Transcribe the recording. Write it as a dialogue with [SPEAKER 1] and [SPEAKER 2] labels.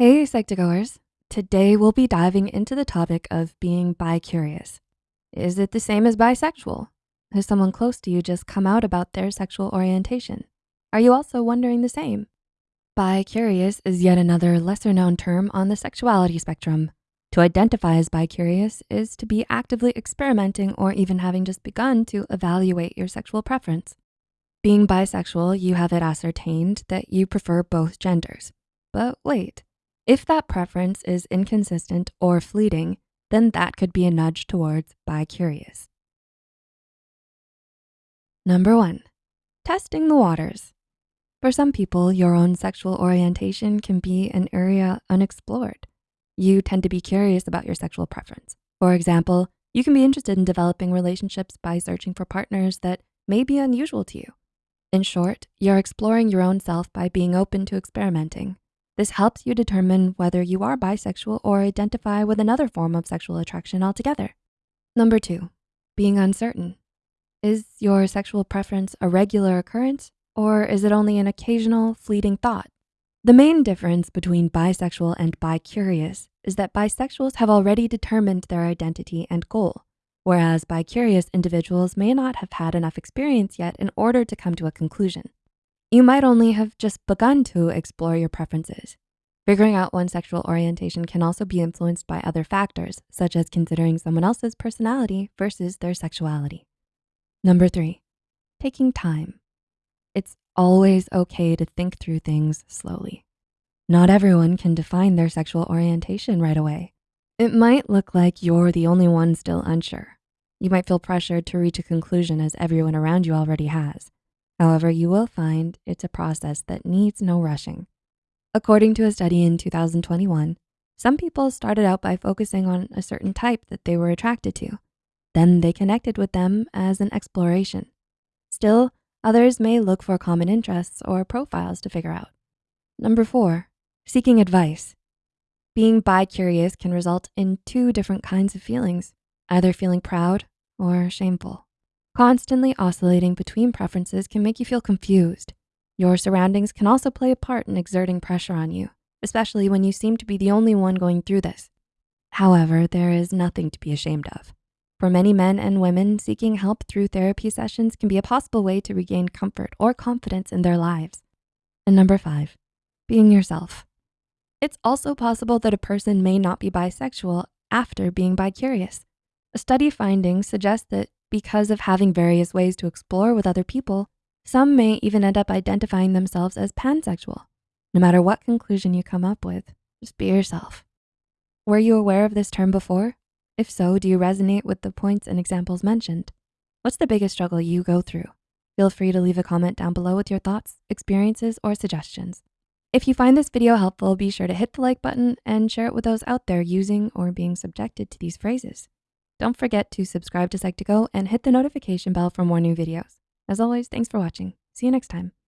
[SPEAKER 1] Hey, Psych2Goers. Today we'll be diving into the topic of being bi-curious. Is it the same as bisexual? Has someone close to you just come out about their sexual orientation? Are you also wondering the same? Bi-curious is yet another lesser known term on the sexuality spectrum. To identify as bi-curious is to be actively experimenting or even having just begun to evaluate your sexual preference. Being bisexual, you have it ascertained that you prefer both genders. But wait, if that preference is inconsistent or fleeting, then that could be a nudge towards bi-curious. Number one, testing the waters. For some people, your own sexual orientation can be an area unexplored. You tend to be curious about your sexual preference. For example, you can be interested in developing relationships by searching for partners that may be unusual to you. In short, you're exploring your own self by being open to experimenting. This helps you determine whether you are bisexual or identify with another form of sexual attraction altogether. Number two, being uncertain. Is your sexual preference a regular occurrence or is it only an occasional fleeting thought? The main difference between bisexual and bi-curious is that bisexuals have already determined their identity and goal, whereas bi-curious individuals may not have had enough experience yet in order to come to a conclusion. You might only have just begun to explore your preferences. Figuring out one's sexual orientation can also be influenced by other factors, such as considering someone else's personality versus their sexuality. Number three, taking time. It's always okay to think through things slowly. Not everyone can define their sexual orientation right away. It might look like you're the only one still unsure. You might feel pressured to reach a conclusion as everyone around you already has. However, you will find it's a process that needs no rushing. According to a study in 2021, some people started out by focusing on a certain type that they were attracted to. Then they connected with them as an exploration. Still, others may look for common interests or profiles to figure out. Number four, seeking advice. Being bi-curious can result in two different kinds of feelings, either feeling proud or shameful. Constantly oscillating between preferences can make you feel confused. Your surroundings can also play a part in exerting pressure on you, especially when you seem to be the only one going through this. However, there is nothing to be ashamed of. For many men and women, seeking help through therapy sessions can be a possible way to regain comfort or confidence in their lives. And number five, being yourself. It's also possible that a person may not be bisexual after being bi-curious. A study finding suggests that because of having various ways to explore with other people, some may even end up identifying themselves as pansexual. No matter what conclusion you come up with, just be yourself. Were you aware of this term before? If so, do you resonate with the points and examples mentioned? What's the biggest struggle you go through? Feel free to leave a comment down below with your thoughts, experiences, or suggestions. If you find this video helpful, be sure to hit the like button and share it with those out there using or being subjected to these phrases. Don't forget to subscribe to Psych2Go and hit the notification bell for more new videos. As always, thanks for watching. See you next time.